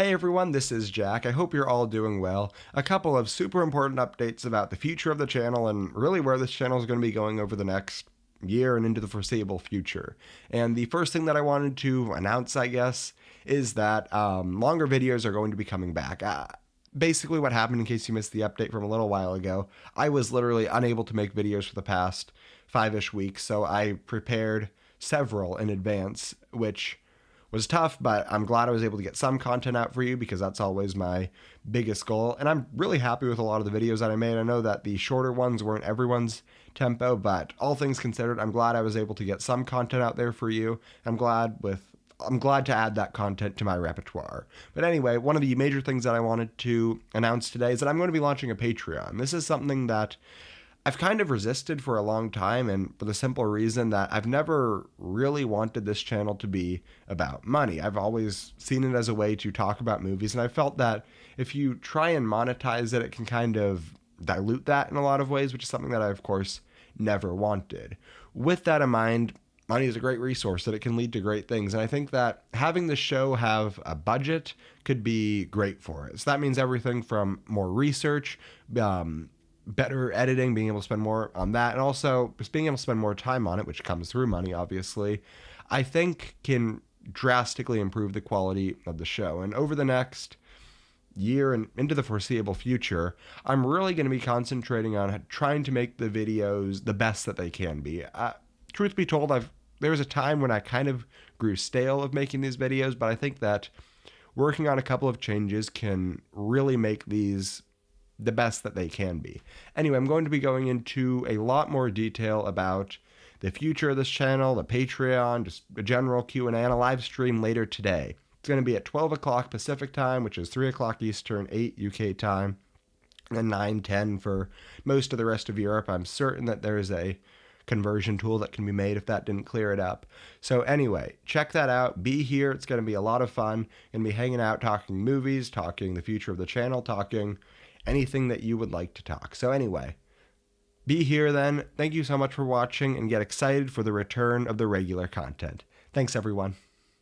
Hey everyone, this is Jack. I hope you're all doing well. A couple of super important updates about the future of the channel and really where this channel is going to be going over the next year and into the foreseeable future. And the first thing that I wanted to announce, I guess, is that um, longer videos are going to be coming back. Uh, basically, what happened, in case you missed the update from a little while ago, I was literally unable to make videos for the past five ish weeks, so I prepared several in advance, which was tough, but I'm glad I was able to get some content out for you because that's always my biggest goal. And I'm really happy with a lot of the videos that I made. I know that the shorter ones weren't everyone's tempo, but all things considered, I'm glad I was able to get some content out there for you. I'm glad with I'm glad to add that content to my repertoire. But anyway, one of the major things that I wanted to announce today is that I'm going to be launching a Patreon. This is something that I've kind of resisted for a long time, and for the simple reason that I've never really wanted this channel to be about money. I've always seen it as a way to talk about movies, and I felt that if you try and monetize it, it can kind of dilute that in a lot of ways, which is something that I, of course, never wanted. With that in mind, money is a great resource that it can lead to great things. And I think that having the show have a budget could be great for it. So that means everything from more research, um, better editing, being able to spend more on that, and also just being able to spend more time on it, which comes through money, obviously, I think can drastically improve the quality of the show. And over the next year and into the foreseeable future, I'm really going to be concentrating on trying to make the videos the best that they can be. Uh, truth be told, I've there was a time when I kind of grew stale of making these videos, but I think that working on a couple of changes can really make these the best that they can be. Anyway, I'm going to be going into a lot more detail about the future of this channel, the Patreon, just a general Q&A, and a live stream later today. It's going to be at 12 o'clock Pacific time, which is 3 o'clock Eastern, 8 UK time, and 9, 10 for most of the rest of Europe. I'm certain that there is a conversion tool that can be made if that didn't clear it up. So anyway, check that out. Be here. It's going to be a lot of fun. Going to be hanging out, talking movies, talking the future of the channel, talking anything that you would like to talk. So, anyway, be here then. Thank you so much for watching and get excited for the return of the regular content. Thanks, everyone.